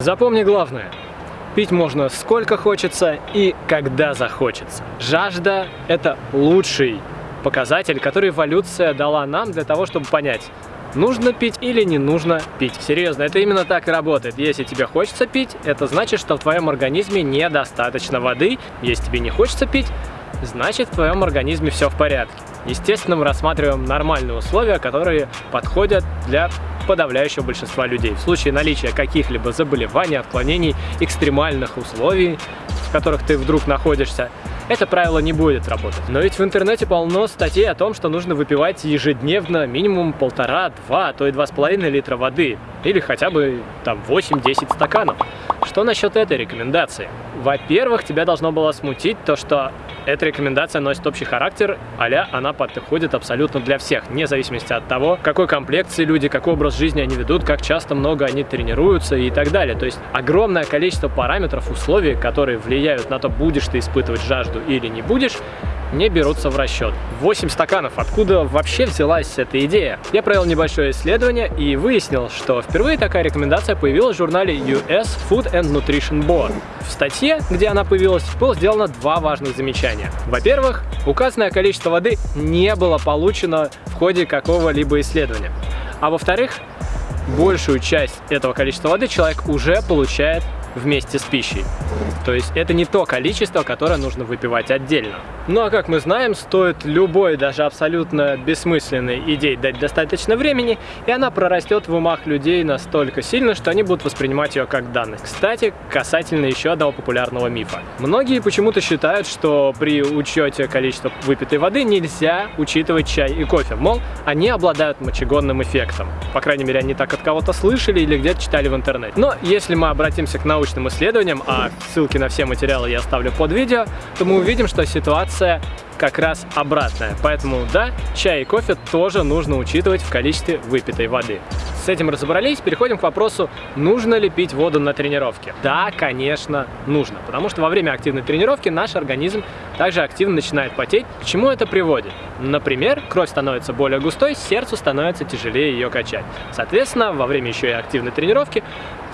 Запомни главное. Пить можно сколько хочется и когда захочется. Жажда – это лучший показатель, который эволюция дала нам для того, чтобы понять, нужно пить или не нужно пить. Серьезно, это именно так и работает. Если тебе хочется пить, это значит, что в твоем организме недостаточно воды. Если тебе не хочется пить, значит в твоем организме все в порядке. Естественно, мы рассматриваем нормальные условия, которые подходят для подавляющего большинства людей. В случае наличия каких-либо заболеваний, отклонений, экстремальных условий, в которых ты вдруг находишься, это правило не будет работать. Но ведь в интернете полно статей о том, что нужно выпивать ежедневно минимум полтора, два, а то и два с половиной литра воды. Или хотя бы там 8-10 стаканов. Что насчет этой рекомендации? Во-первых, тебя должно было смутить то, что эта рекомендация носит общий характер, а она подходит абсолютно для всех, вне зависимости от того, какой комплекции люди, какой образ жизни они ведут, как часто много они тренируются и так далее. То есть огромное количество параметров, условий, которые влияют на то, будешь ты испытывать жажду или не будешь, не берутся в расчет. 8 стаканов. Откуда вообще взялась эта идея? Я провел небольшое исследование и выяснил, что впервые такая рекомендация появилась в журнале US Food and Nutrition Board. В статье, где она появилась, было сделано два важных замечания. Во-первых, указанное количество воды не было получено в ходе какого-либо исследования. А во-вторых, большую часть этого количества воды человек уже получает вместе с пищей. То есть это не то количество, которое нужно выпивать отдельно. Ну а как мы знаем, стоит любой, даже абсолютно бессмысленной идее дать достаточно времени, и она прорастет в умах людей настолько сильно, что они будут воспринимать ее как данность. Кстати, касательно еще одного популярного мифа. Многие почему-то считают, что при учете количества выпитой воды нельзя учитывать чай и кофе. Мол, они обладают мочегонным эффектом. По крайней мере, они так от кого-то слышали или где-то читали в интернете. Но если мы обратимся к научным исследованиям, а ссылки на все материалы я оставлю под видео, то мы увидим, что ситуация как раз обратная. Поэтому да, чай и кофе тоже нужно учитывать в количестве выпитой воды. С этим разобрались, переходим к вопросу, нужно ли пить воду на тренировке. Да, конечно, нужно, потому что во время активной тренировки наш организм также активно начинает потеть. К чему это приводит? Например, кровь становится более густой, сердцу становится тяжелее ее качать. Соответственно, во время еще и активной тренировки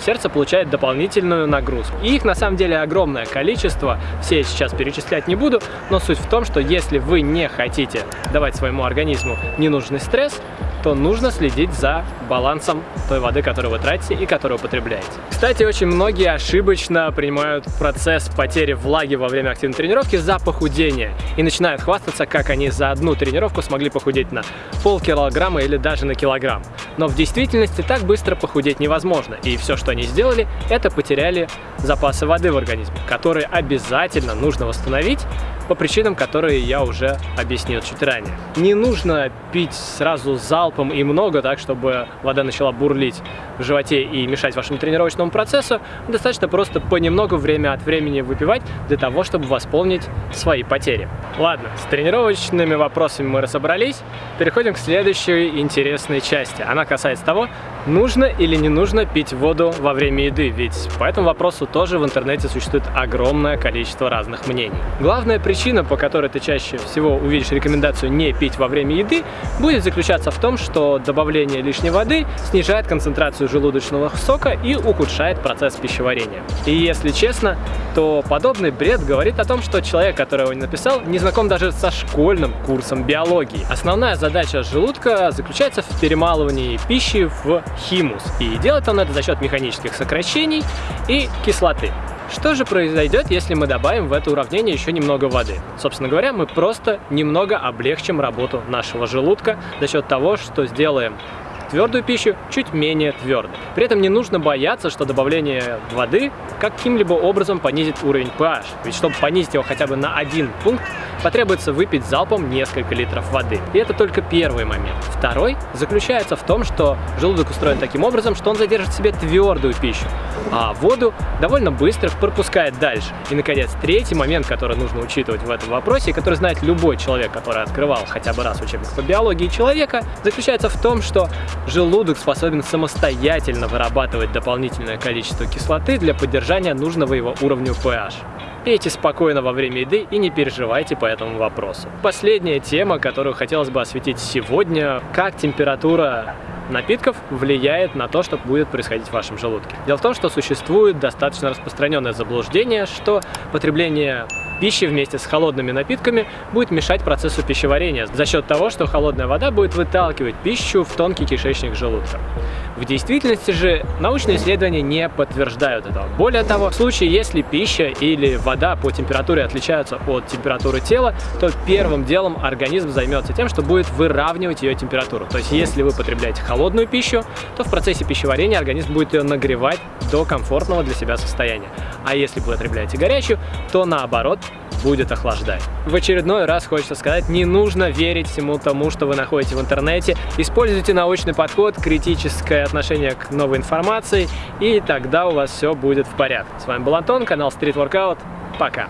сердце получает дополнительную нагрузку. Их на самом деле огромное количество, все я сейчас перечислять не буду, но суть в том, что если вы не хотите давать своему организму ненужный стресс, то нужно следить за балансом той воды, которую вы тратите и которую употребляете. Кстати, очень многие ошибочно принимают процесс потери влаги во время активной тренировки за похудение и начинают хвастаться, как они за одну тренировку смогли похудеть на полкилограмма или даже на килограмм. Но в действительности так быстро похудеть невозможно, и все, что они сделали, это потеряли запасы воды в организме, которые обязательно нужно восстановить по причинам, которые я уже объяснил чуть ранее. Не нужно пить сразу залпом и много, так, чтобы вода начала бурлить в животе и мешать вашему тренировочному процессу. Достаточно просто понемногу время от времени выпивать для того, чтобы восполнить свои потери. Ладно, с тренировочными вопросами мы разобрались. Переходим к следующей интересной части. Она касается того, нужно или не нужно пить воду во время еды, ведь по этому вопросу тоже в интернете существует огромное количество разных мнений. Главная причина, по которой ты чаще всего увидишь рекомендацию не пить во время еды, будет заключаться в том, что добавление лишней воды снижает концентрацию желудочного сока и ухудшает процесс пищеварения. И если честно, то подобный бред говорит о том, что человек, который его написал, не знаком даже со школьным курсом биологии. Основная задача желудка заключается в перемалывании пищи в химус. И делает он это за счет механических сокращений и кислоты. Что же произойдет, если мы добавим в это уравнение еще немного воды? Собственно говоря, мы просто немного облегчим работу нашего желудка за счет того, что сделаем твердую пищу чуть менее твердой. При этом не нужно бояться, что добавление воды каким-либо образом понизит уровень pH. Ведь чтобы понизить его хотя бы на один пункт, потребуется выпить залпом несколько литров воды. И это только первый момент. Второй заключается в том, что желудок устроен таким образом, что он задержит в себе твердую пищу, а воду довольно быстро пропускает дальше. И, наконец, третий момент, который нужно учитывать в этом вопросе, и который знает любой человек, который открывал хотя бы раз учебник по биологии человека, заключается в том, что желудок способен самостоятельно вырабатывать дополнительное количество кислоты для поддержания нужного его уровня pH. Пейте спокойно во время еды и не переживайте по этому вопросу. Последняя тема, которую хотелось бы осветить сегодня, как температура напитков влияет на то, что будет происходить в вашем желудке. Дело в том, что существует достаточно распространенное заблуждение, что потребление пищи вместе с холодными напитками будет мешать процессу пищеварения за счет того, что холодная вода будет выталкивать пищу в тонкий кишечник желудка. В действительности же научные исследования не подтверждают этого. Более того, в случае, если пища или вода по температуре отличаются от температуры тела, то первым делом организм займется тем, что будет выравнивать ее температуру. То есть, если вы потребляете холодную пищу, то в процессе пищеварения организм будет ее нагревать до комфортного для себя состояния. А если вы потребляете горячую, то наоборот будет охлаждать. В очередной раз хочется сказать, не нужно верить всему тому, что вы находите в интернете. Используйте научный подход, критическое отношение к новой информации, и тогда у вас все будет в порядке. С вами был Антон, канал Street Workout. Пока!